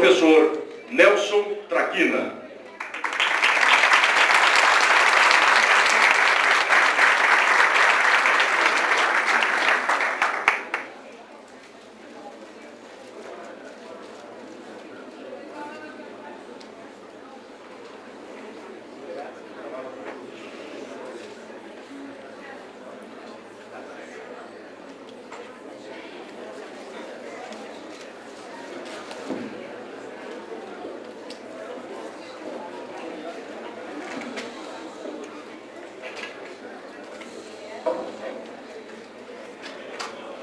professor Nelson Traquina.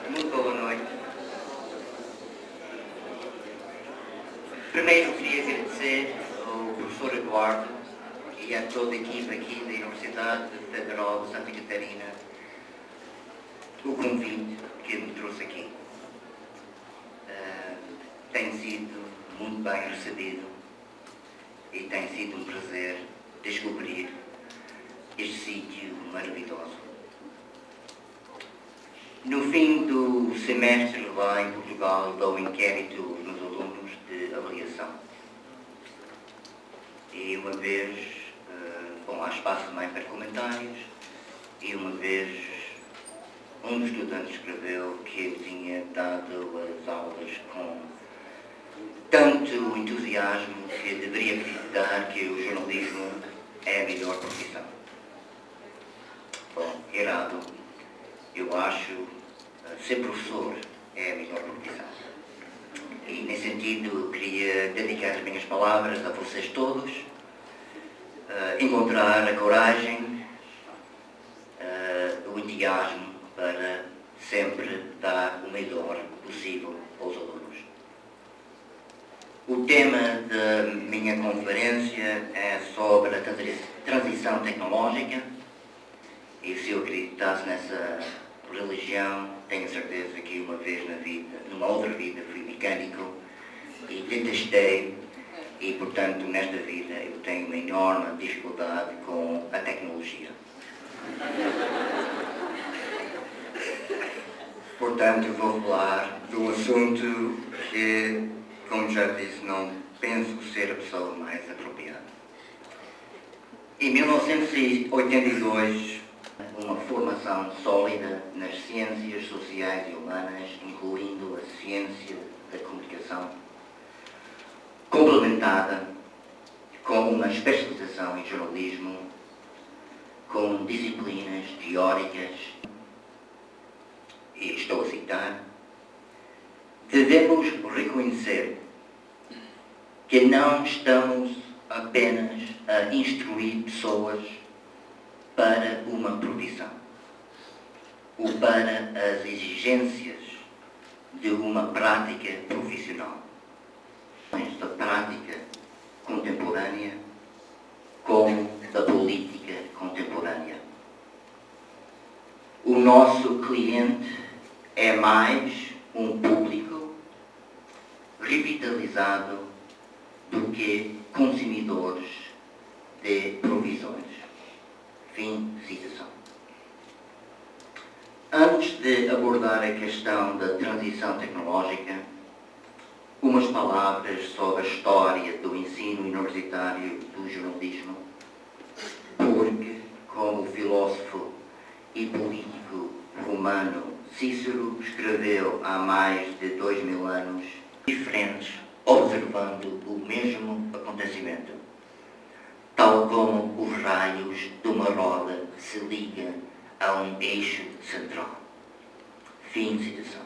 Muito boa noite. Primeiro queria agradecer ao professor Eduardo e a toda a equipe aqui da Universidade Federal de Santa Catarina o convite que me trouxe aqui. Ah, tem sido muito bem recebido e tem sido um prazer descobrir este sítio maravilhoso. No fim do semestre lá em Portugal dou inquérito aos meus alunos de avaliação. E uma vez, eh, bom, há espaço também para comentários, e uma vez um dos estudantes escreveu que eu tinha dado as aulas com tanto entusiasmo que deveria acreditar que o jornalismo é a melhor profissão. Errado. Eu acho eh, ser professor é a melhor profissão. E nesse sentido queria dedicar as minhas palavras a vocês todos, eh, encontrar a coragem, eh, o entusiasmo para sempre dar o melhor possível aos alunos. O tema da minha conferência é sobre a transi- transição tecnológica e se eu acreditasse nessa religião, tenho certeza que uma vez na vida, numa outra vida, fui mecânico e detestei e, portanto, nesta vida eu tenho uma enorme dificuldade com a tecnologia. Portanto, vou falar de um assunto que, como já disse, não penso ser a pessoa mais apropriada. Em 1982, uma formação sólida nas ciências sociais e humanas, incluindo a ciência da comunicação, complementada com uma especialização em jornalismo, com disciplinas teóricas, e estou a citar, devemos reconhecer que não estamos apenas a instruir pessoas para uma profissão ou para as exigências de uma prática profissional. Da prática contemporânea como da política contemporânea. O nosso cliente é mais um público revitalizado do que consumidores de provisões. Fim citação. Antes de abordar a questão da transição tecnológica, umas palavras sobre a história do ensino universitário do jornalismo, porque, como o filósofo e político romano Cícero escreveu há mais de dois mil anos, diferentes, observando o mesmo acontecimento, tal como os raios de uma roda se ligam a um eixo central. Fim de citação.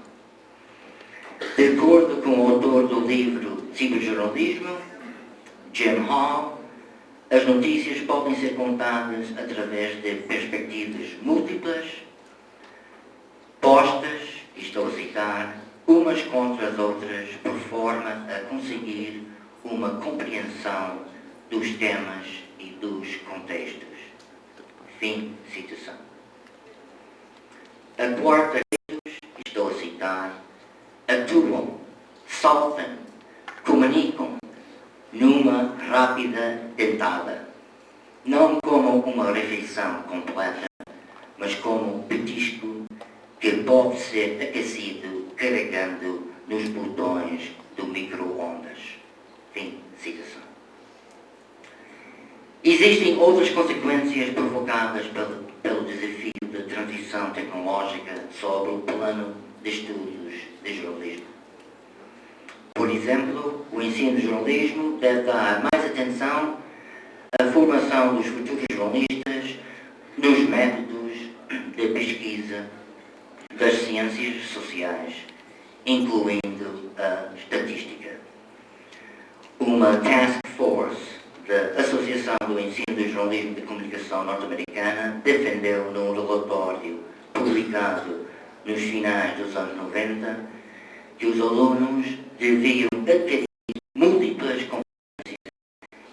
De acordo com o autor do livro Ciberjornalismo, Jim Hall, as notícias podem ser contadas através de perspectivas múltiplas, postas, estou a citar, umas contra as outras, por forma a conseguir uma compreensão dos temas e dos contextos. Fim citação. A quarta, estou a citar, atuam, saltam, comunicam numa rápida dentada, não como uma refeição completa, mas como um petisco que pode ser aquecido carregando nos botões do micro-ondas. Existem outras consequências provocadas pelo, pelo desafio da transição tecnológica sobre o plano de estudos de jornalismo. Por exemplo, o ensino de jornalismo deve dar mais atenção à formação dos futuros jornalistas nos métodos de pesquisa das ciências sociais, incluindo a estatística. Uma task force da Associação do Ensino do Jornalismo de Comunicação Norte-Americana defendeu num relatório publicado nos finais dos anos 90 que os alunos deviam adquirir múltiplas competências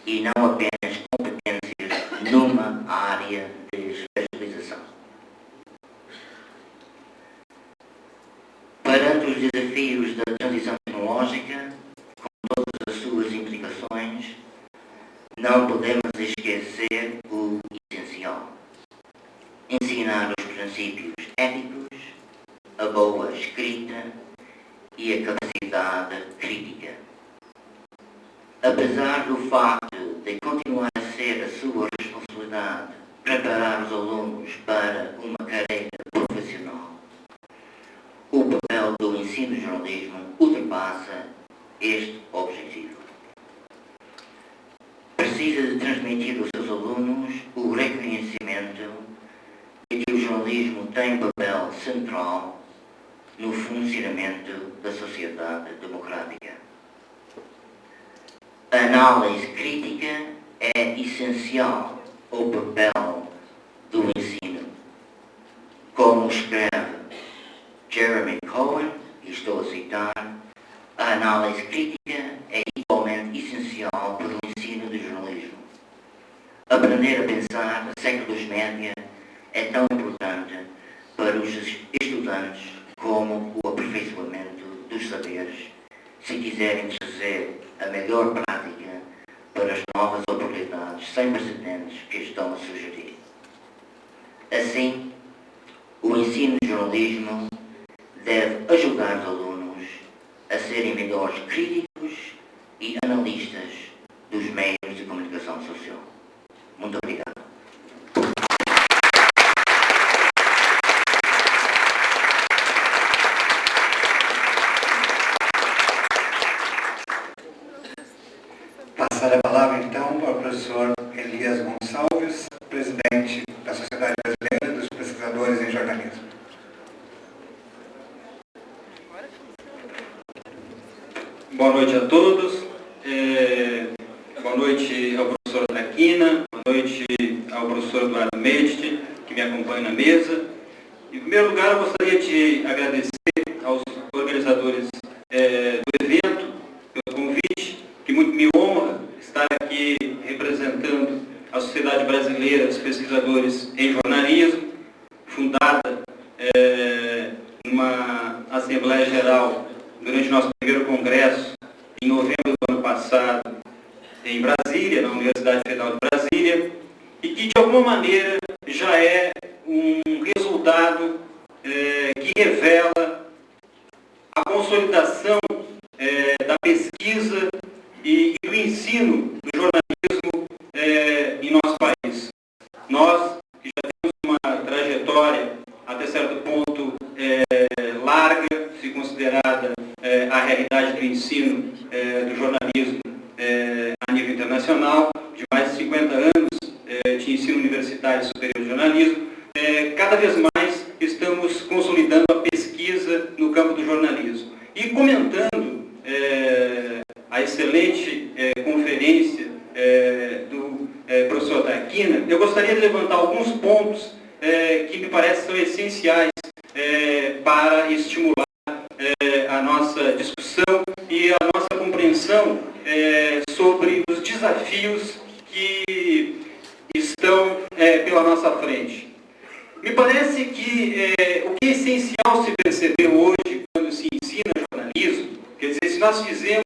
e não apenas competências numa área de especialização. Perante os desafios da transição tecnológica, com todas as suas implicações, não podemos esquecer o essencial. Ensinar os princípios éticos, a boa escrita e a capacidade crítica. Apesar do facto de continuar a ser a sua responsabilidade preparar os alunos para uma carreira profissional, o papel do ensino de jornalismo ultrapassa este precisa de transmitir aos seus alunos o reconhecimento de que o jornalismo tem papel central no funcionamento da sociedade democrática. A análise crítica é essencial ao papel do ensino. Como escreve Jeremy Cohen, e estou a citar, a análise crítica é igualmente essencial para o ensino de jornalismo. Aprender a pensar no século dos média é tão importante para os estudantes como o aperfeiçoamento dos saberes, se quiserem trazer a melhor prática para as novas oportunidades sem precedentes que estão a sugerir. Assim, o ensino de jornalismo deve ajudar os alunos a serem melhores críticos e analistas dos meios de comunicação social. Muito obrigado. Passar a palavra então para o professor Elias Gonçalves, presidente da Sociedade Brasileira dos Pesquisadores em Jornalismo. Boa noite a todos. É, boa noite ao professor noite Eduardo Medici, que me acompanha na mesa. Em primeiro lugar, eu gostaria de agradecer aos organizadores é, do evento pelo convite, que muito me honra estar aqui representando a Sociedade Brasileira dos Pesquisadores em Jornalismo, fundada é, numa Assembleia Geral durante nosso primeiro congresso, em novembro do ano passado, em Brasília, na Universidade Federal de Brasília, e que, de alguma maneira, já é um resultado é, que revela a consolidação é, da pesquisa e, e, do ensino do jornalismo é, em nosso país. Nós, que já temos uma trajetória, até certo ponto, é, larga, se considerada é, a realidade do ensino é, do jornalismo a nível internacional, de mais de 50 anos de ensino universitário superior de jornalismo, é, cada vez mais estamos consolidando a pesquisa no campo do jornalismo. E comentando é, a excelente conferência do professor Taquina, eu gostaria de levantar alguns pontos que me parecem essenciais para estimular é, a nossa discussão e a nossa compreensão é, sobre os desafios é, pela nossa frente. Me parece que é, o que é essencial se perceber hoje quando se ensina jornalismo, quer dizer, se nós fizemos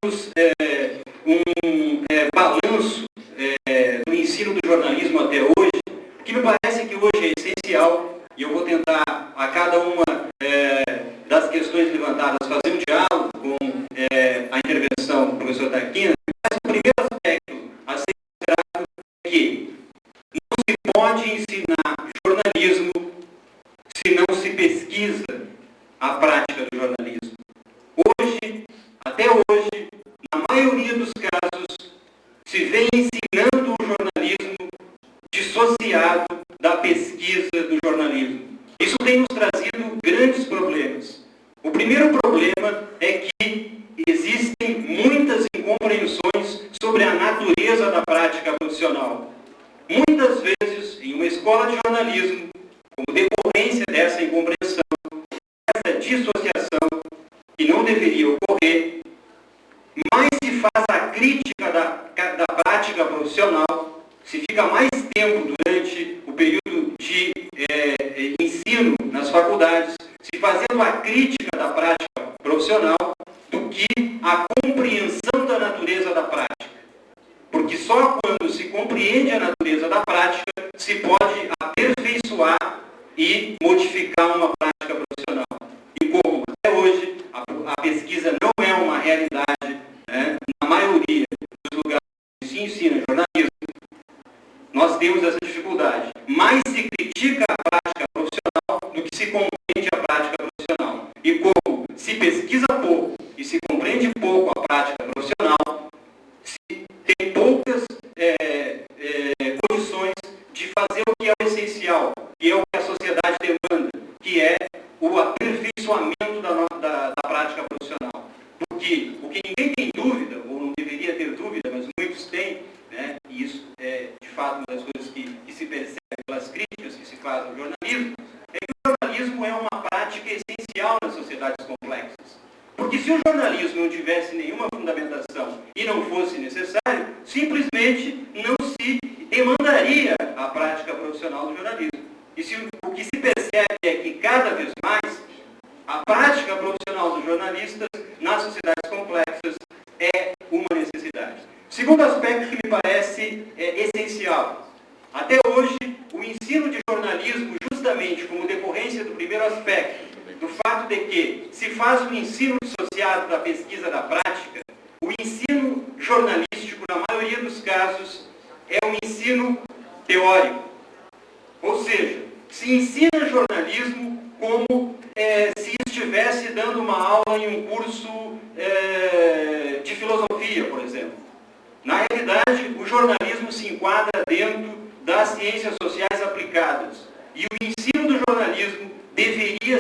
Nós temos essa dificuldade. mas se critica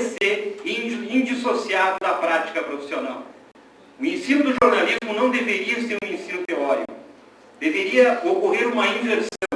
ser indissociado da prática profissional. O ensino do jornalismo não deveria ser um ensino teórico. Deveria ocorrer uma inversão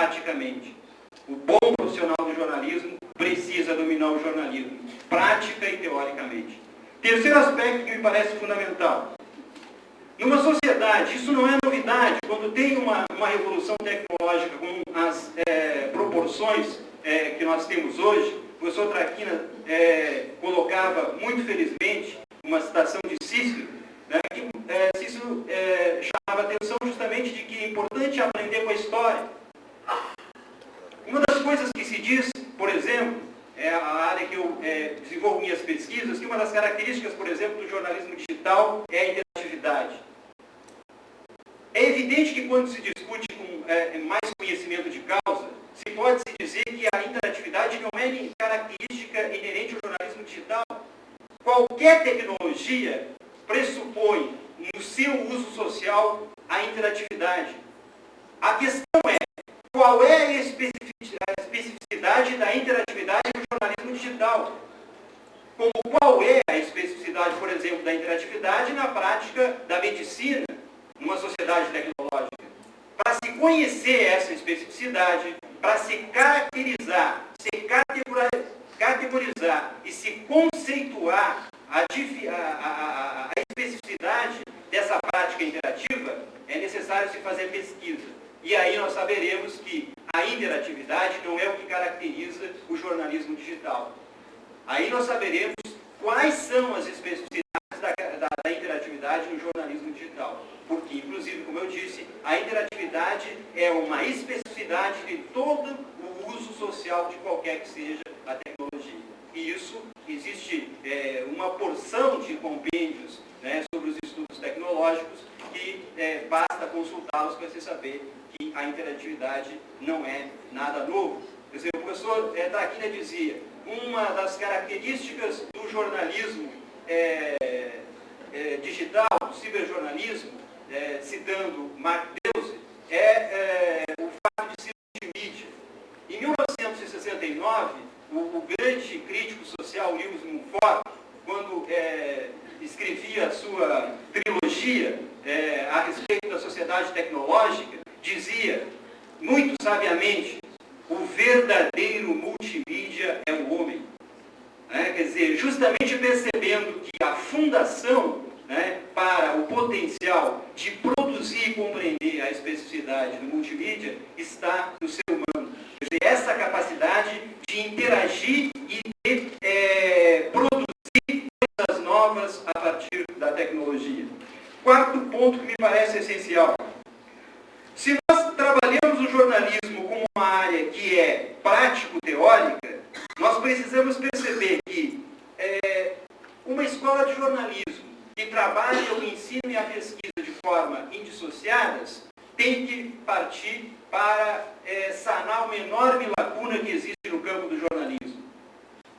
praticamente. O bom profissional do jornalismo precisa dominar o jornalismo, prática e teoricamente. Terceiro aspecto que me parece fundamental. Numa sociedade, isso não é novidade, quando tem uma, uma revolução tecnológica com as é, proporções é, que nós temos hoje, o professor Traquina é, colocava, muito felizmente, uma citação de Cícero, né, que é, Cícero é, chamava a atenção justamente de que é importante aprender com a história uma das coisas que se diz, por exemplo, é a área que eu é, desenvolvo minhas pesquisas, que uma das características, por exemplo, do jornalismo digital é a interatividade. É evidente que quando se discute com é, é mais conhecimento de causa, se pode se dizer que a interatividade não é característica inerente ao jornalismo digital. Qualquer tecnologia pressupõe no seu uso social a interatividade. A questão é, qual é a especificidade da interatividade no jornalismo digital? Como qual é a especificidade, por exemplo, da interatividade na prática da medicina, numa sociedade tecnológica? Para se conhecer essa especificidade, para se caracterizar, se categorizar e se conceituar a, a, a, a especificidade dessa prática interativa, é necessário se fazer pesquisa. E aí nós saberemos que a interatividade não é o que caracteriza o jornalismo digital. Aí nós saberemos quais são as especificidades da, da, da interatividade no jornalismo digital. Porque, inclusive, como eu disse, a interatividade é uma especificidade de todo o uso social de qualquer que seja a tecnologia. E isso, existe é, uma porção de compêndios né, sobre os estudos tecnológicos que é, basta consultá-los para se saber que a interatividade não é nada novo. Quer dizer, o professor é, Traquina dizia, uma das características do jornalismo é, é, digital, do ciberjornalismo, é, citando Mark Deuze, é, o fato de ser multimídia. Em 1969, o, o grande crítico social Lewis Mumford, quando escrevia a sua trilogia é, a respeito da sociedade tecnológica, dizia, muito sabiamente, o verdadeiro multimídia é o homem. É, quer dizer, justamente percebendo que a fundação né, para o potencial de produzir e compreender a especificidade do multimídia está no ser humano. Quer dizer, essa capacidade de interagir e de é, produzir coisas novas a partir da tecnologia. Quarto ponto que me parece essencial. Se nós trabalhamos o jornalismo como uma área que é prático-teórica, nós precisamos perceber que é, uma escola de jornalismo que trabalha o ensino e a pesquisa de forma indissociadas, tem que partir para é, sanar uma enorme lacuna que existe no campo do jornalismo.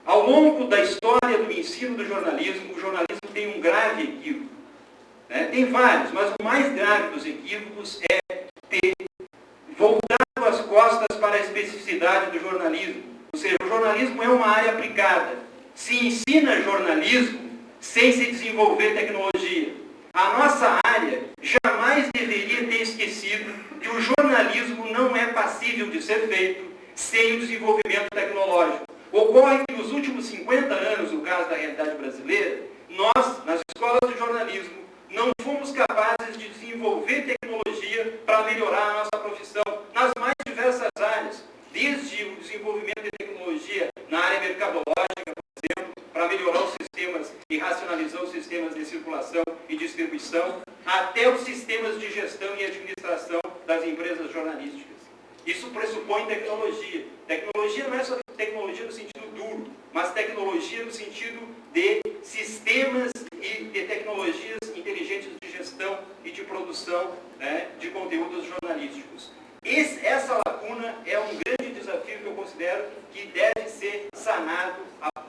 Ao longo da história do ensino do jornalismo, o jornalismo tem um grave equívoco. Né? Tem vários, mas o mais grave dos equívocos é ter voltado as costas para a especificidade do jornalismo. Ou seja, o jornalismo é uma área aplicada. Se ensina jornalismo sem se desenvolver tecnologia. A nossa área jamais deveria ter esquecido que o jornalismo não é passível de ser feito sem o desenvolvimento tecnológico. Ocorre que nos últimos 50 anos, no caso da realidade brasileira, nós, nas escolas de jornalismo, não fomos capazes de desenvolver tecnologia para melhorar a nossa profissão nas mais diversas áreas, desde o desenvolvimento de tecnologia na área mercadológica, por exemplo, para melhorar os sistemas e racionalizar os sistemas de circulação e distribuição, até os sistemas de gestão e administração das empresas jornalísticas. Isso pressupõe tecnologia. Tecnologia não é só tecnologia no sentido duro, mas tecnologia no sentido de sistemas e de tecnologias inteligentes de gestão e de produção né, de conteúdos jornalísticos. Esse, essa lacuna é um grande desafio que eu considero que deve ser sanado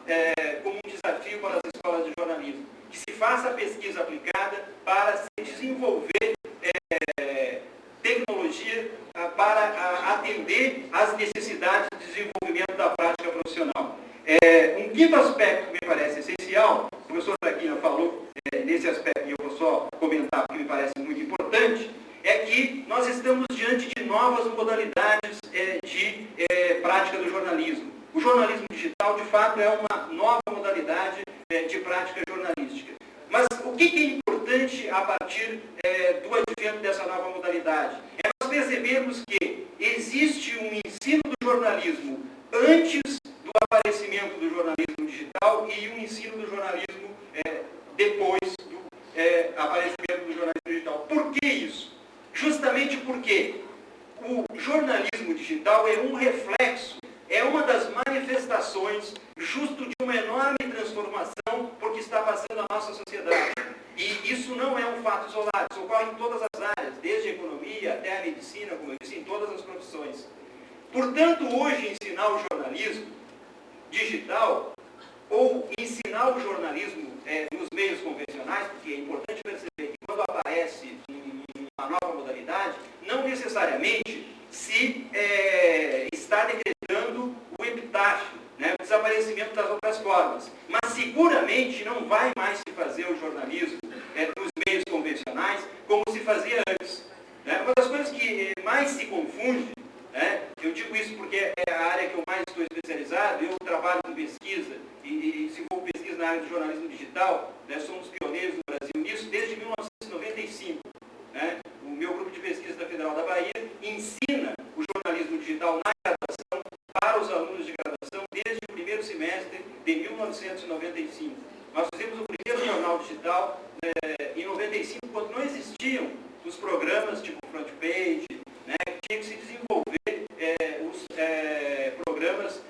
é, como um desafio para as escolas de jornalismo. Que se faça a pesquisa aplicada para se desenvolver é, tecnologia para atender às necessidades de desenvolvimento da prática profissional. É, um quinto aspecto que me parece essencial, o professor Traquina falou é, nesse aspecto, e eu vou só comentar porque me parece muito importante, é que nós estamos diante de novas modalidades é, de é, prática do jornalismo. O jornalismo digital, de fato, é uma nova modalidade é, de prática jornalística. Mas o que é importante a partir é, do advento dessa nova modalidade? É nós percebermos que existe um ensino do jornalismo antes do aparecimento do jornalismo digital e um ensino do jornalismo é, depois do é, aparecimento do jornalismo digital. Por que isso? Justamente porque o jornalismo digital é um reflexo, é uma das manifestações justo de uma enorme transformação porque está passando a nossa sociedade. E isso não é um fato isolado, isso ocorre em todas as áreas, desde engenharia até a medicina, como eu disse, em todas as profissões. Portanto, hoje ensinar o jornalismo digital ou ensinar o jornalismo é, nos meios convencionais, porque é importante perceber que quando aparece uma nova modalidade, não necessariamente se é, está decretando o epitáfio, né, o desaparecimento das outras formas. Mas seguramente não vai mais se fazer o jornalismo é, nos meios convencionais como se fazia antes. Né? Uma das coisas que é, mais se confunde, né, eu digo isso porque é a área que eu mais estou especializado, eu trabalho com pesquisa e, e se for pesquisa na área do jornalismo digital, né, somos pioneiros no Brasil nisso desde 1995. Né? O meu grupo de pesquisa da Federal da Bahia ensina o jornalismo digital na graduação para os alunos de graduação desde o primeiro semestre de 1995. Nós fizemos o primeiro jornal digital eh, em 95, quando não existiam os programas tipo front page, né, que tinha que se desenvolver eh, os eh, programas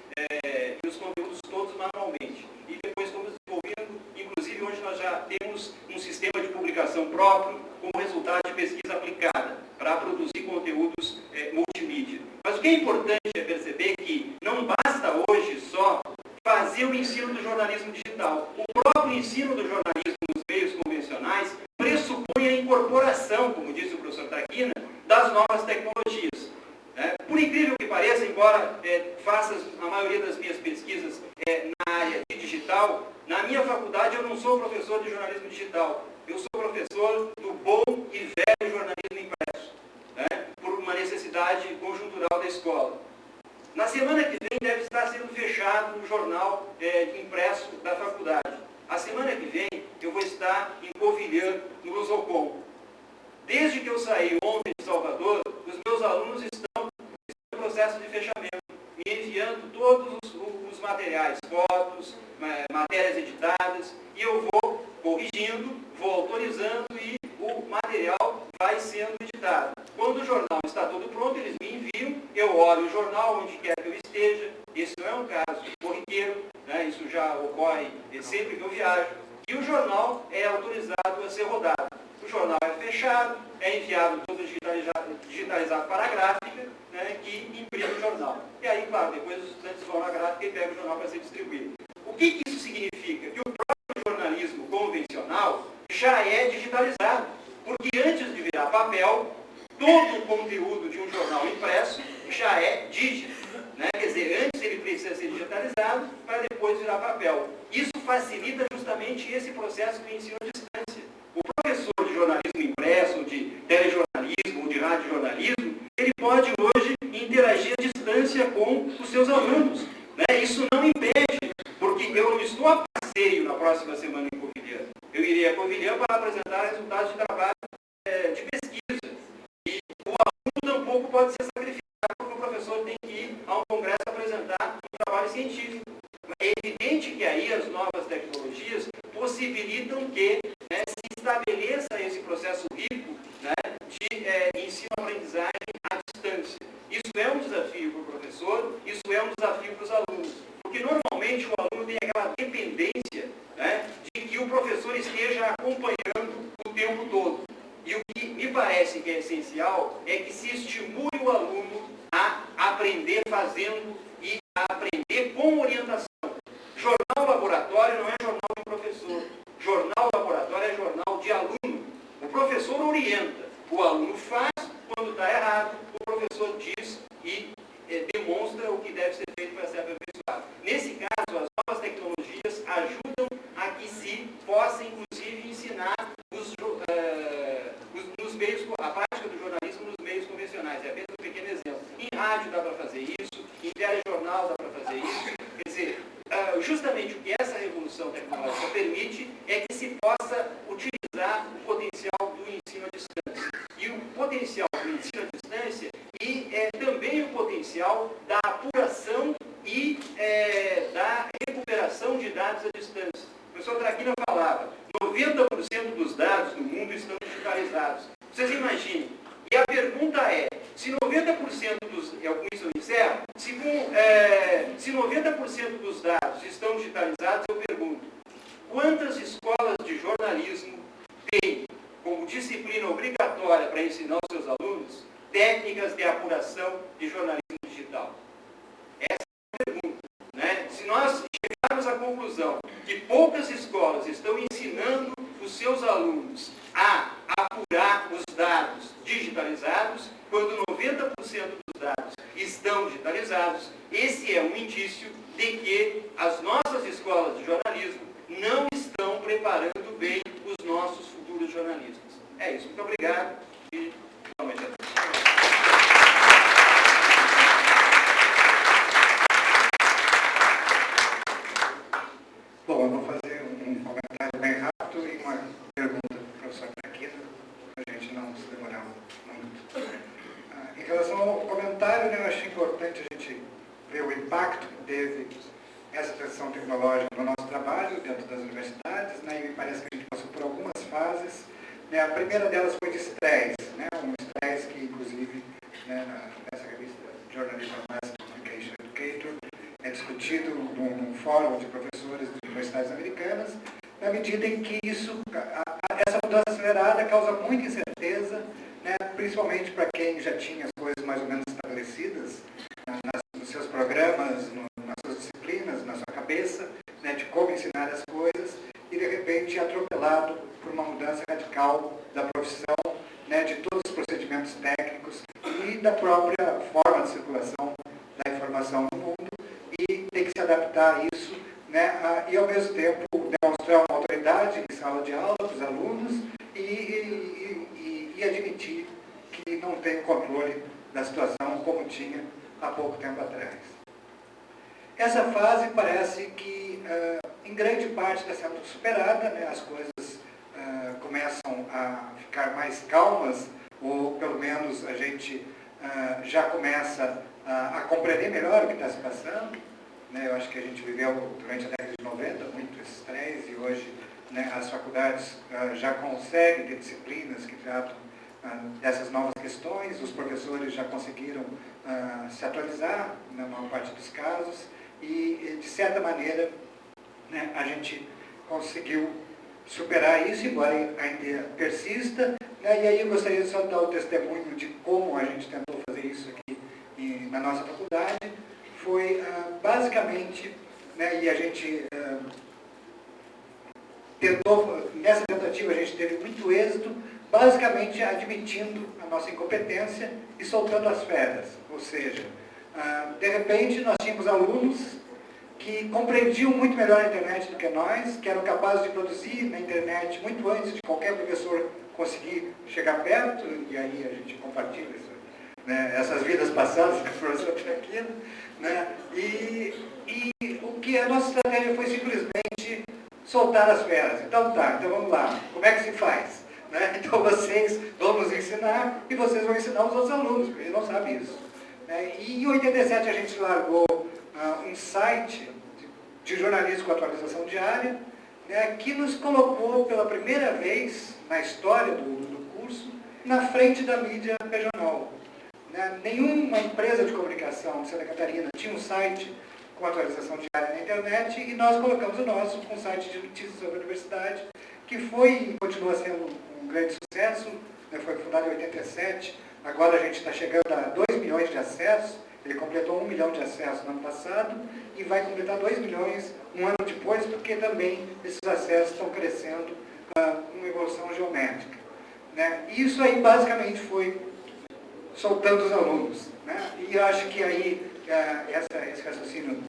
e os conteúdos todos manualmente. E depois fomos desenvolvendo, inclusive hoje nós já temos um sistema de publicação próprio como resultado de pesquisa aplicada para produzir conteúdos multimídia. Mas o que é importante é perceber que não basta hoje só fazer o ensino do jornalismo digital. O próprio ensino do jornalismo nos meios convencionais pressupõe a incorporação, como disse o professor Taquina, das novas tecnologias. É, por incrível que pareça, embora é, faça a maioria das minhas pesquisas é, na área de digital, na minha faculdade eu não sou professor de jornalismo digital. Eu sou professor do bom e velho jornalismo impresso, né, por uma necessidade conjuntural da escola. Na semana que vem deve estar sendo fechado o jornal é, impresso da faculdade. A semana que vem eu vou estar em Covilhã, no Lusocom. Desde que eu saí ontem de Salvador, os meus alunos estão no processo de fechamento, me enviando todos os, os materiais, fotos, matérias editadas, e eu vou corrigindo, vou autorizando e o material vai sendo editado. Quando o jornal está todo pronto, eles me enviam, eu olho o jornal onde quer que eu esteja, esse não é um caso corriqueiro, né? isso já ocorre sempre que eu viajo, e o jornal é autorizado a ser rodado. O jornal é fechado, é enviado todo digitalizado, digitalizado para a gráfica, que imprime o jornal. E aí, claro, depois os estudantes vão na gráfica e pegam o jornal para ser distribuído. O que, que isso significa? Que o próprio jornalismo convencional já é digitalizado. Porque antes de virar papel, todo o conteúdo de um jornal impresso já é dígito. Né? Quer dizer, antes ele precisa ser digitalizado para depois virar papel. Isso facilita justamente esse processo do ensino à distância. O professor de jornalismo impresso, de telejornalismo, de radiojornalismo, ele pode hoje distância com os seus alunos. Né? Isso não impede, porque eu não estou a passeio na próxima semana em Covilhã. Eu irei a Covilhã para apresentar resultados de trabalho é, de pesquisa. E o aluno tampouco pode ser sacrificado porque o professor tem que ir a um congresso apresentar um trabalho científico. É evidente que aí as novas tecnologias possibilitam que né, se estabeleça esse processo rico né, de é, ensino-aprendizagem à distância. Isso é um desafio para o professor, isso é um desafio para os alunos. Porque normalmente o aluno tem aquela dependência né, de que o professor esteja acompanhando o tempo todo. E o que me parece que é essencial é que se estimule o aluno a aprender fazendo e a aprender com orientação. Jornal laboratório não é jornal de professor. Jornal laboratório é jornal de aluno. O professor orienta, o aluno faz, quando está errado, o professor diz e é, demonstra o que deve ser feito para ser aperfeiçoado. Nesse caso, as novas tecnologias ajudam a que se possa, inclusive, ensinar os, uh, os, nos meios, a prática do jornalismo nos meios convencionais. É apenas um pequeno exemplo. Em rádio dá para fazer isso, em telejornal dá para fazer isso. Quer dizer, uh, justamente o que essa revolução tecnológica permite é que se possa utilizar o potencial do ensino à distância. E o potencial do ensino à distância e é, também o potencial da apuração e é, da recuperação de dados à distância. O professor Traquina falava, 90% dos dados no mundo estão digitalizados. Vocês imaginem. E a pergunta é, se 90% dos, é com isso eu encerro, se, é, se 90% dos dados estão digitalizados, eu pergunto, quantas escolas de jornalismo têm como disciplina obrigatória para ensinar os seus alunos que é a apuração de jornalismo digital? Essa é a pergunta. Né? Se nós chegarmos à conclusão que poucas escolas estão ensinando os seus alunos a apurar os dados digitalizados, quando 90% dos dados estão digitalizados, esse é um indício de que as nossas escolas de jornalismo não estão preparando bem os nossos futuros jornalistas. É isso. Muito obrigado e boa noite a todos. Bom, eu vou fazer um comentário bem rápido e uma pergunta para o professor Traquina, para a gente não se demorar muito. Ah, em relação ao comentário, né, eu acho importante a gente ver o impacto que teve essa transição tecnológica no nosso trabalho dentro das universidades, né, e me parece que a gente passou por algumas fases. Né, a primeira delas foi de estresse, né, um estresse que, inclusive, né, nessa revista Journalism Mass Communication Educator, é discutido num, num fórum de professores de universidades americanas, na medida em que isso, a, a, essa mudança acelerada causa muita incerteza, né, principalmente para quem já tinha as coisas mais ou menos estabelecidas né, nas, nos seus programas, no, nas suas disciplinas, na sua cabeça, né, de como ensinar as coisas, e de por uma mudança radical da profissão, né, de todos os procedimentos técnicos e da própria forma de circulação da informação no mundo, e tem que se adaptar a isso, né, a, e ao mesmo tempo demonstrar uma autoridade em sala de aula para os alunos e, e, e, e admitir que não tem controle da situação como tinha há pouco tempo atrás. Essa fase parece que, em grande parte, está sendo superada, né? as coisas começam a ficar mais calmas, ou pelo menos a gente uh, já começa a, compreender melhor o que está se passando. Né? Eu acho que a gente viveu durante a década de 90 muito esse estresse e hoje né, as faculdades já conseguem ter disciplinas que tratam dessas novas questões, os professores já conseguiram se atualizar na maior parte dos casos e, de certa maneira, né, a gente conseguiu superar isso, embora ainda persista. Né, e aí eu gostaria só de dar o testemunho de como a gente tentou fazer isso aqui em, na nossa faculdade. Foi ah, basicamente, né, e a gente ah, tentou, nessa tentativa a gente teve muito êxito, basicamente admitindo a nossa incompetência e soltando as férias. Ou seja, ah, de repente, nós tínhamos alunos que compreendiam muito melhor a internet do que nós, que eram capazes de produzir na internet muito antes de qualquer professor conseguir chegar perto, e aí a gente compartilha isso, né, essas vidas passadas com o professor Traquino, né, e, e o que a nossa estratégia foi simplesmente soltar as feras. Então tá, então vamos lá, como é que se faz? Né? Então vocês vão nos ensinar e vocês vão ensinar os outros alunos, porque eles não sabem isso. Né? E em 87 a gente largou uh, um site de, jornalismo com atualização diária, né, que nos colocou pela primeira vez na história do, do curso na frente da mídia regional. Né? Nenhuma empresa de comunicação de Santa Catarina tinha um site com atualização diária na internet e nós colocamos o nosso com um site de notícias sobre a universidade, que foi e continua sendo um grande sucesso, né? foi fundado em 87, Agora a gente está chegando a 2 milhões de acessos, ele completou 1 milhão de acessos no ano passado e vai completar 2 milhões um ano depois, porque também esses acessos estão crescendo uh, com uma evolução geométrica. Né? E isso aí basicamente foi soltando os alunos. Né? E eu acho que aí uh, essa, esse raciocínio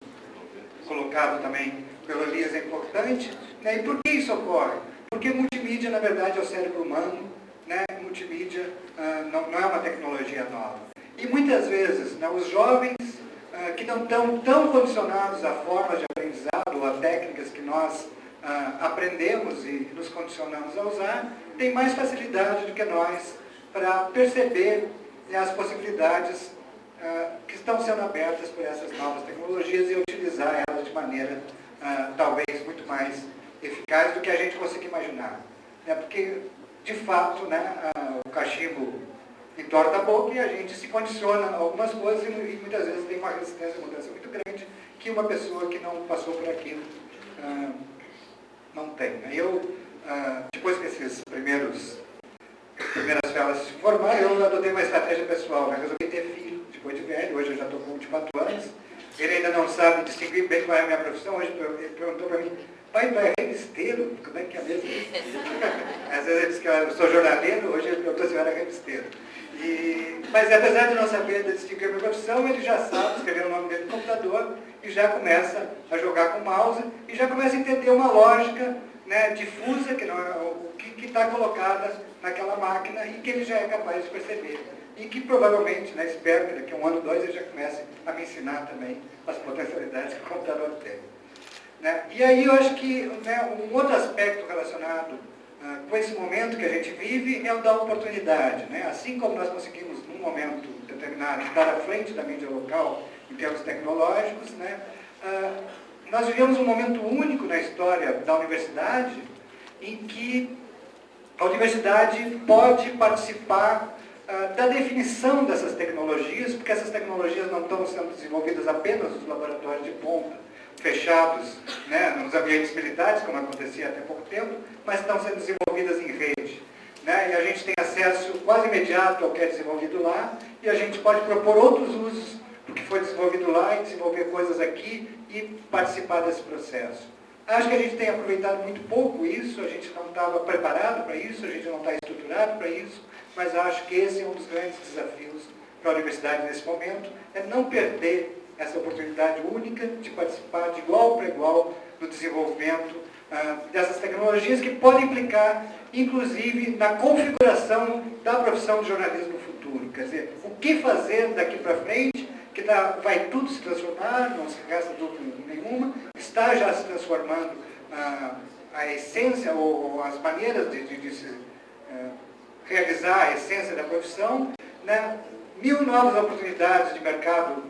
colocado também pelo Elias é importante. Né? E por que isso ocorre? Porque multimídia, na verdade, é o cérebro humano, né, multimídia uh, não, não, é uma tecnologia nova. E muitas vezes né, os jovens uh, que não estão tão condicionados a formas de aprendizado ou a técnicas que nós uh, aprendemos e nos condicionamos a usar, têm mais facilidade do que nós para perceber né, as possibilidades que estão sendo abertas por essas novas tecnologias e utilizar elas de maneira talvez muito mais eficaz do que a gente consegue imaginar. Né, porque de fato, né, o cachimbo entorta a boca e a gente se condiciona a algumas coisas e, muitas vezes tem uma resistência à mudança muito grande que uma pessoa que não passou por aquilo não tem. Eu, depois que esses primeiros primeiras velas se formaram, eu adotei uma estratégia pessoal, né? resolvi ter filho depois de velho, hoje eu já estou com 24 anos, ele ainda não sabe distinguir bem qual é a minha profissão, hoje ele perguntou para mim, pai, tu é revisteiro? Como é que é mesmo? Às vezes ele diz que eu sou jornaleiro, hoje ele perguntou se eu era revisteiro. E, mas apesar de não saber distinguir a minha profissão, ele já sabe escrever o nome dele no computador e já começa a jogar com o mouse e já começa a entender uma lógica né, difusa, que não é o que está colocada naquela máquina e que ele já é capaz de perceber. E que provavelmente, né, espero que daqui a um ano, dois, ele já comece a me ensinar também as potencialidades que o computador tem. Né? E aí eu acho que né, um outro aspecto relacionado com esse momento que a gente vive é o da oportunidade. Né? Assim como nós conseguimos, num momento determinado, estar à frente da mídia local em termos tecnológicos, né? Ah, nós vivemos um momento único na história da universidade em que a universidade pode participar uh, da definição dessas tecnologias, porque essas tecnologias não estão sendo desenvolvidas apenas nos laboratórios de ponta, fechados né, nos ambientes militares, como acontecia até pouco tempo, mas estão sendo desenvolvidas em rede. Né, e a gente tem acesso quase imediato ao que é desenvolvido lá, e a gente pode propor outros usos do que foi desenvolvido lá e desenvolver coisas aqui e participar desse processo. Acho que a gente tem aproveitado muito pouco isso, a gente não estava preparado para isso, a gente não está estruturado para isso, mas acho que esse é um dos grandes desafios para a universidade nesse momento, é não perder essa oportunidade única de participar de igual para igual no desenvolvimento ah, dessas tecnologias que podem implicar, inclusive, na configuração da profissão de jornalismo no futuro. Quer dizer, o que fazer daqui para frente que tá, vai tudo se transformar, não se resta dúvida nenhuma, está já se transformando ah, a essência ou as maneiras de, de, de se eh, realizar a essência da profissão. Né? Mil novas oportunidades de mercado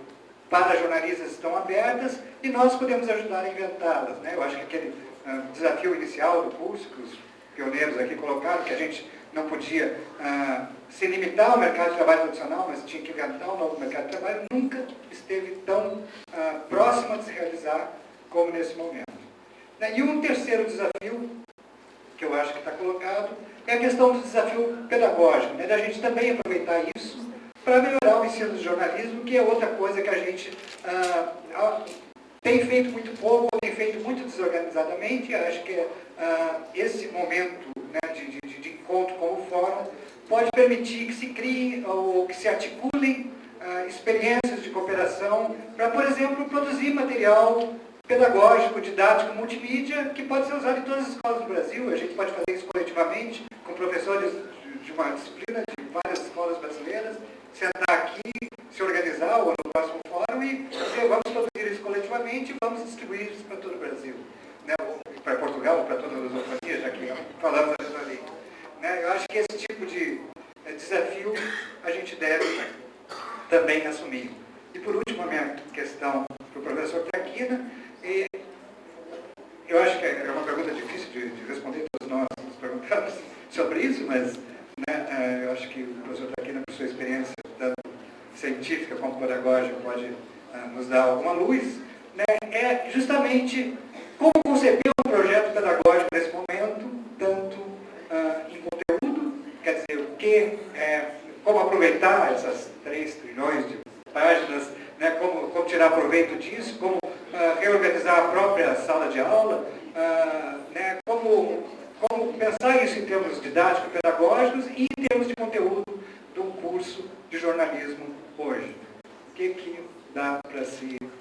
para jornalistas estão abertas e nós podemos ajudar a inventá-las. Né? Eu acho que aquele ah, desafio inicial do curso, que os pioneiros aqui colocaram, que a gente não podia ah, se limitar ao mercado de trabalho tradicional, mas tinha que inventar um novo mercado de trabalho, nunca esteve tão ah, próximo de se realizar como nesse momento. Né, e um terceiro desafio, que eu acho que está colocado, é a questão do desafio pedagógico, né, da gente também aproveitar isso para melhorar o ensino de jornalismo, que é outra coisa que a gente ah, tem feito muito pouco, tem feito muito desorganizadamente, acho que ah, esse momento né, de, de, de encontro como forma pode permitir que se criem ou que se articulem ah, experiências de cooperação para, por exemplo, produzir material pedagógico, didático, multimídia, que pode ser usado em todas as escolas do Brasil. A gente pode fazer isso coletivamente, com professores de uma disciplina de várias escolas brasileiras, sentar aqui, se organizar ou no próximo fórum e dizer, vamos produzir isso coletivamente e vamos distribuir isso para todo o Brasil. Né? Para Portugal, para todas as companhias, já que falamos ali. Né? Eu acho que esse tipo de eh, desafio a gente deve também assumir. E por último, a minha questão para o professor Traquina, e eu acho que é uma pergunta difícil de, de responder, todos nós nos perguntamos sobre isso, mas né, eh, eu acho que o professor Traquina, por sua experiência tanto científica como pedagógica, pode uh, nos dar alguma luz, né, é justamente como conceber um projeto pedagógico nesse momento, tanto uh, em conteúdo, quer dizer, o que, é, como aproveitar essas 3 trilhões de páginas, né, como, como, tirar proveito disso, como reorganizar a própria sala de aula, né, pensar isso em termos didáticos, pedagógicos e em termos de conteúdo um curso de jornalismo hoje. O que, que dá para se uh,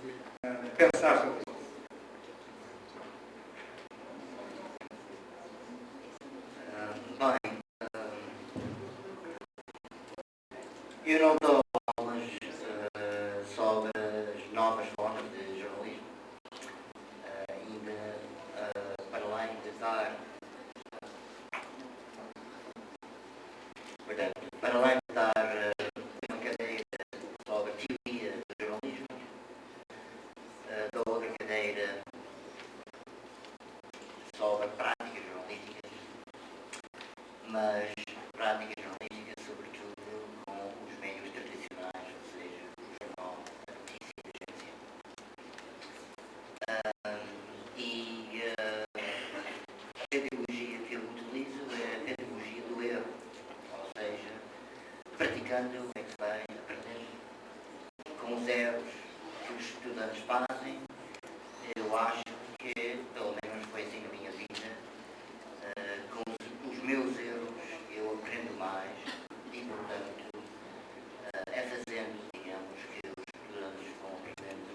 estudando, é que vai aprender com os erros que os estudantes fazem. Eu acho que, pelo menos foi assim na minha vida, uh, com os, os, meus erros eu aprendo mais e, portanto, uh, é fazendo, digamos, que os estudantes vão aprendendo.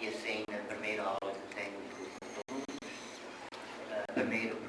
E assim, na primeira aula que tenho com os alunos, uh, primeiro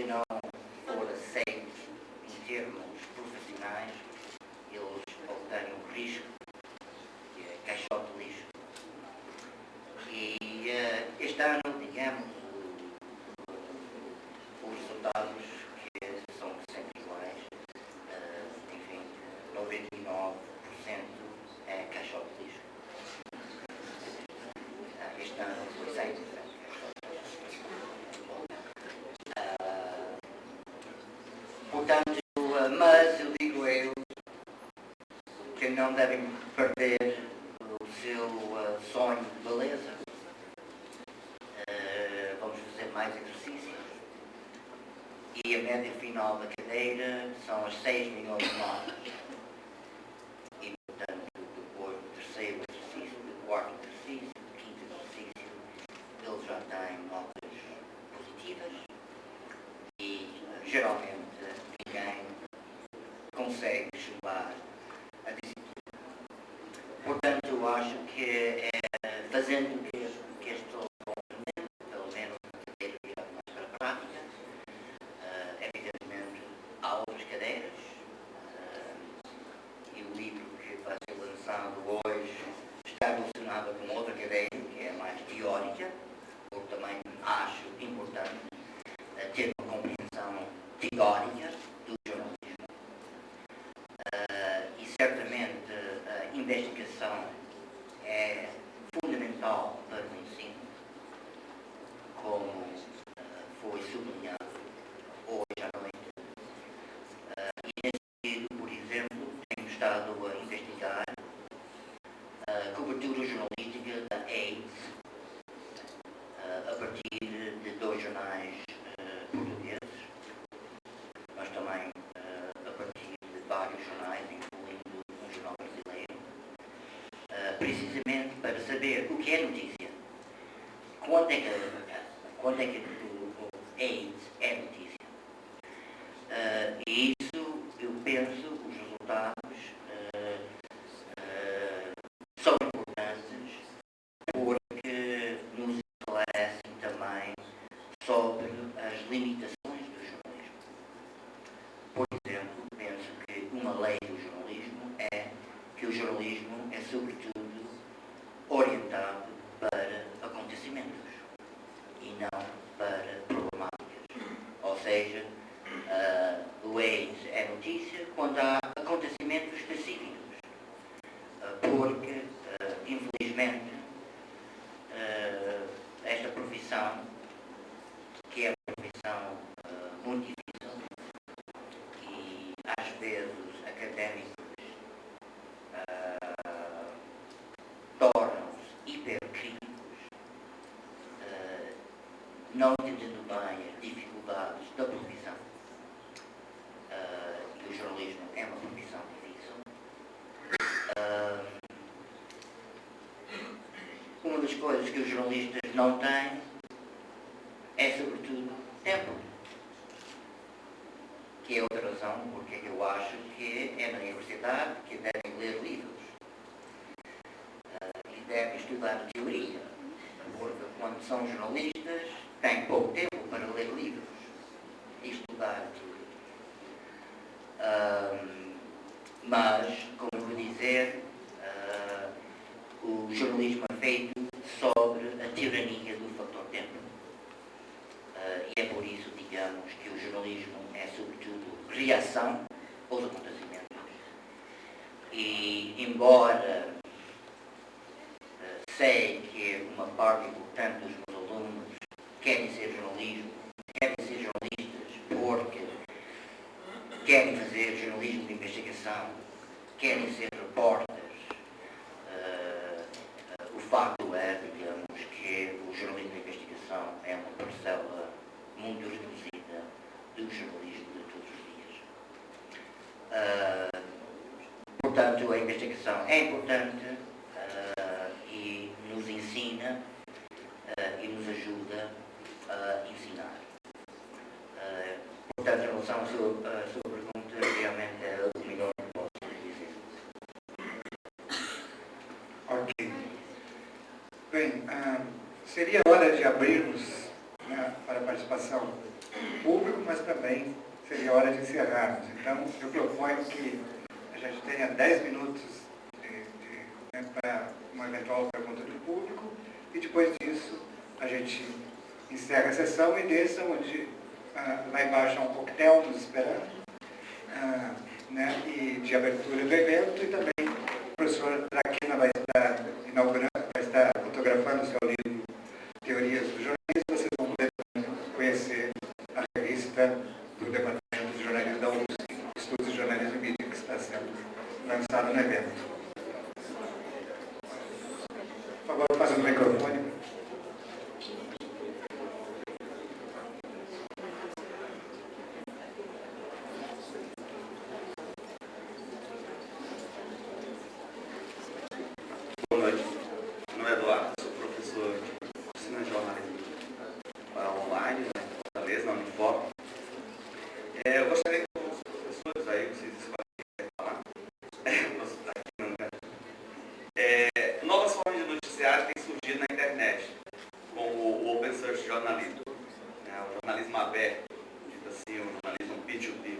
se não for aceito em termos profissionais, eles obtêm o risco, que é caixote de lixo. E eh, este ano, digamos, os resultados não devem perder o seu uh, sonho de beleza. Uh, vamos fazer mais exercícios. E a média final da cadeira são as 6 milhões de nós. precisamente para saber o que é notícia. Quanto é que, é quanto é que As dificuldades da profissão. Uh, e o jornalismo é uma profissão difícil. Uh, ah, uma das coisas que os jornalistas não têm é, sobretudo, tempo. Que é outra razão porque eu acho que é na universidade que devem ler livros uh, e devem estudar teoria. Porque quando são jornalistas, têm pouco tempo para ler livros e estudar. Uh, mas, como vou dizer, uh, o jornalismo é feito sobre a tirania do fator tempo. Uh, e é por isso, digamos, que o jornalismo é, sobretudo, reação aos acontecimentos. E, embora uh, sei que uma parte importante dos querem ser jornalismo, querem ser jornalistas porque querem fazer jornalismo de investigação, querem ser repórteres, uh, o facto é, digamos, que o jornalismo de investigação é uma parcela muito reduzida do jornalismo de todos os dias. Uh, portanto, a investigação é importante uh, e nos ensina uh, e nos ajuda a ensinar. portanto, em relação à sua, à sua pergunta, realmente é o melhor que posso dizer. Ok. Bem, seria hora de abrirmos né, para a participação do público, mas também seria hora de encerrarmos. Então, eu proponho que a gente tenha 10 minutos de, de, né, para uma eventual pergunta do público e depois disso a gente encerra a sessão e desça onde ah, lá embaixo há um coquetel nos esperando ah, né, e de abertura do evento e também o professor Traquina vai estar inaugurando, vai estar fotografando o seu livro Teorias do Jornalismo vocês vão poder conhecer a revista do Departamento de Jornalismo da USP, Estudos de Jornalismo e Mídia, que está sendo lançado no evento. Por favor, faça o microfone. Boa noite. Meu nome é Eduardo, sou professor de ensino de jornalismo para online, né, talvez na Unifor. É, eu gostaria que os professores aí, vocês escolhem falar. Nossa, tá aqui, não, né? É, novas formas de noticiário têm surgido na internet, como o Open Source Journalism, né, o jornalismo aberto, dito assim, o jornalismo P2P.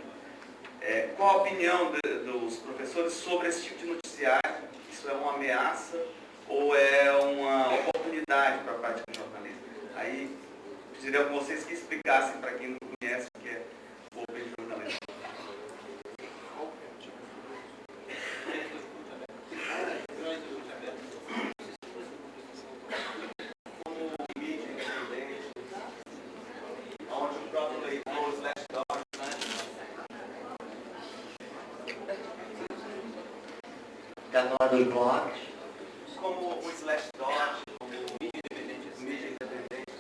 É, qual a opinião de, dos professores sobre esse tipo de noticiário? Isso é uma ameaça ou é uma oportunidade para a prática do jornalismo? Aí, pediria que vocês que explicassem para quem não conhece o que é o Open Jornalismo. Como mídia independente, onde o próprio leitor, slash dog, Está a falar dos blogs? como o Slashdot, como mídia independente, mídia independente.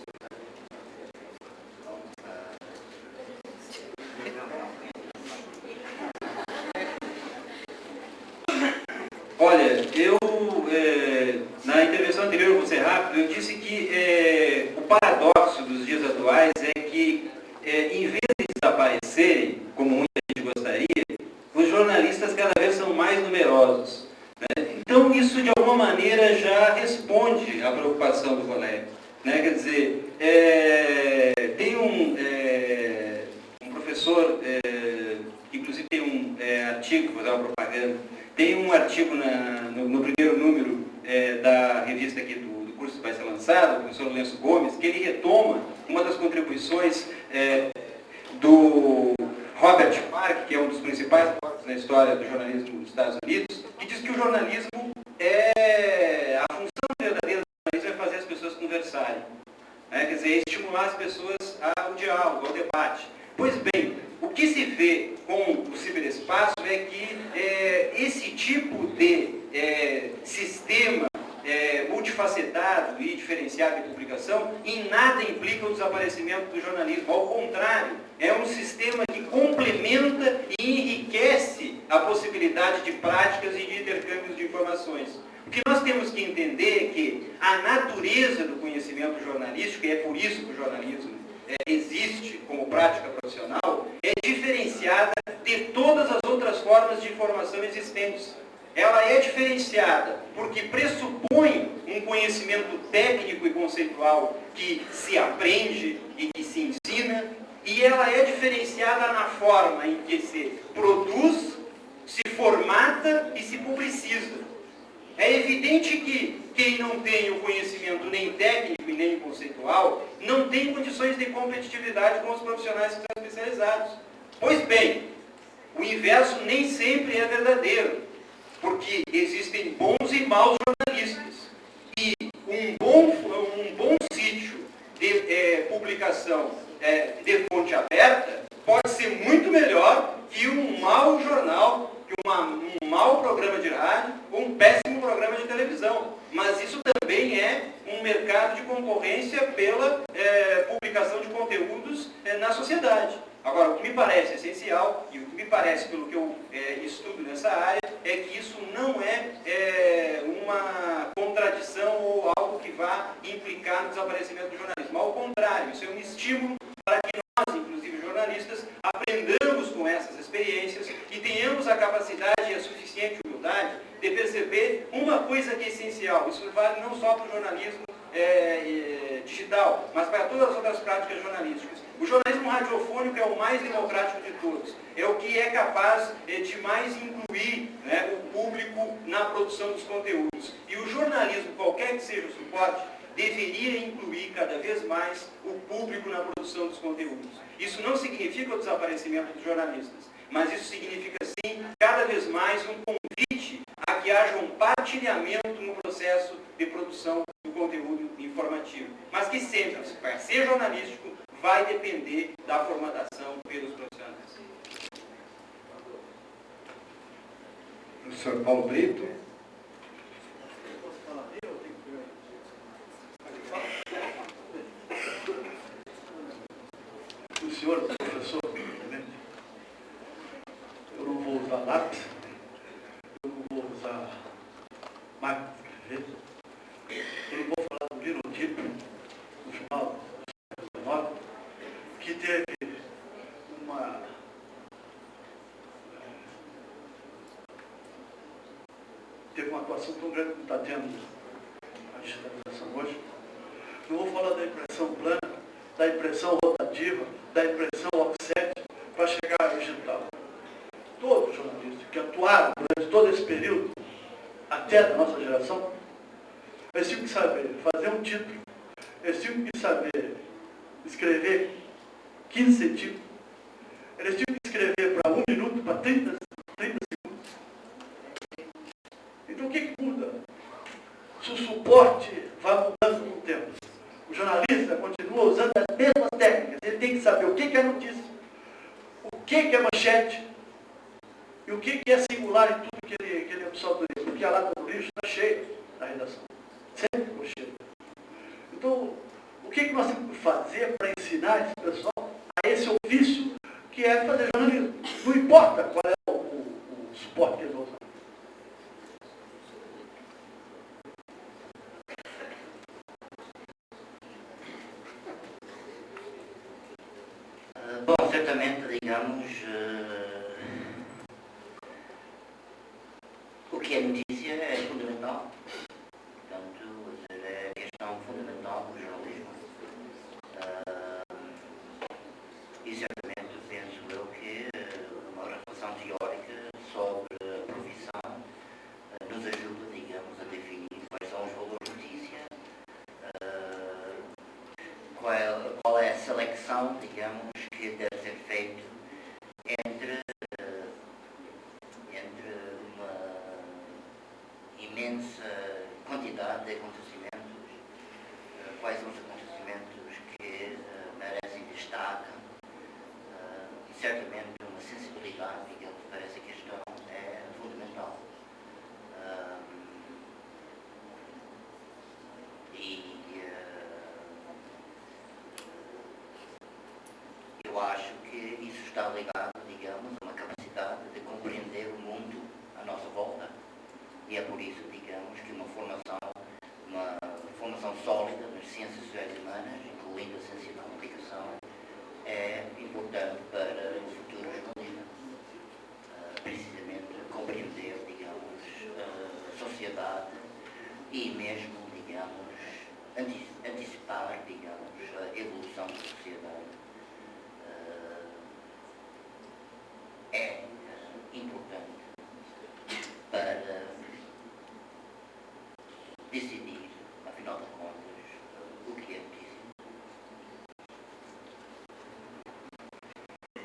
Olha, eu, é, na intervenção anterior, vou ser rápido, eu disse que é, o paradoxo dos dias atuais é que, é, em vez de desaparecerem, como muita gente gostaria, os jornalistas cada vez são mais numerosos. né? Então, isso, de alguma maneira, já responde à preocupação do colega. Né? Quer dizer, é, tem um, é, um professor, é, inclusive tem um é, artigo, vou dar uma propaganda, tem um artigo na- no, no primeiro número é, da revista aqui do, do curso que vai ser lançado, o professor Lourenço Gomes, que ele retoma uma das contribuições é, do Robert Park, que é um dos principais focos na história do jornalismo dos Estados Unidos, que diz que o jornalismo é a função verdadeira do jornalismo é fazer as pessoas conversarem. né? Quer dizer, estimular as pessoas ao diálogo, ao debate. Pois bem, o que se vê com o ciberespaço é que é, esse de é, sistema é, multifacetado e diferenciado de publicação em nada implica o desaparecimento do jornalismo. Ao contrário, é um sistema que complementa e enriquece a possibilidade de práticas e de intercâmbios de informações. O que nós temos que entender é que a natureza do conhecimento jornalístico, e é por isso que o jornalismo é, existe como prática profissional, é diferenciada de todas as outras formas de informação existentes. Ela é diferenciada porque pressupõe um conhecimento técnico e conceitual que se aprende e que se ensina, e ela é diferenciada na forma em que se produz, se formata e se publiciza. É evidente que quem não tem o conhecimento nem técnico e nem conceitual não tem condições de competitividade com os profissionais que são especializados. Pois bem, o inverso nem sempre é verdadeiro, porque existem bons e maus jornalistas. E um bom, um bom sítio de é, publicação é, de fonte aberta pode ser muito melhor que um mau jornal, que uma, um mau programa de rádio ou um péssimo programa de televisão. Mas isso também é um mercado de concorrência pela é, publicação de conteúdos é, na sociedade. Agora, o que me parece essencial, e o que me parece pelo que eu é, estudo nessa área, é que isso não é, é, uma contradição ou algo que vá implicar no desaparecimento do jornalismo. Ao contrário, isso é um estímulo para que nós, inclusive jornalistas, aprendamos com essas experiências e tenhamos a capacidade e a suficiente humildade de perceber uma coisa que é essencial. Isso vale não só para o jornalismo é, é, digital, mas para todas as outras práticas jornalísticas. O jornalismo radiofônico é o mais democrático de todos. É o que é capaz é, de mais incluir né, o público na produção dos conteúdos. E o jornalismo, qualquer que seja o suporte, deveria incluir cada vez mais o público na produção dos conteúdos. Isso não significa o desaparecimento dos jornalistas, mas isso significa sim, cada vez mais um convite a que haja um partilhamento no processo de produção conteúdo informativo. Mas que sempre, para ser jornalístico, vai depender da formatação pelos profissionais. Professor Paulo Brito. O senhor, professor, eu não vou usar lápis, eu não vou usar máquina de escrever, eu não vou falar do linotipo no final do século XIX, que teve uma teve uma atuação tão grande como está tendo a digitalização hoje. Não vou falar da impressão plana, da impressão rotativa, da impressão offset para chegar ao digital. Todos os jornalistas que atuaram durante todo esse período, até da nossa geração, eles tinham que saber fazer um título, eles tinham que saber escrever 15 centímetros, eles tinham que escrever para um minuto, para 30, 30 segundos. Então o que, que muda? Se o suporte vai mudando com o tempo. O jornalista continua usando as mesmas técnicas. Ele tem que saber o que é notícia, o que é manchete e o que é singular em tudo que ele, que ele absorve. Porque a lata do lixo está cheia na redação. Sempre ficou cheia. Então, o que nós temos que fazer para ensinar esse pessoal esse que é fazer jornalismo? Não importa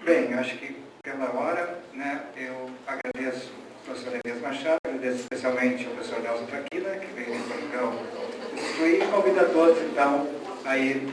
Bem, acho que pela hora, né, eu agradeço ao professor Elias Machado, agradeço especialmente ao professor Nelson Traquina, que veio de Portugal instruir, e convido a todos, então, aí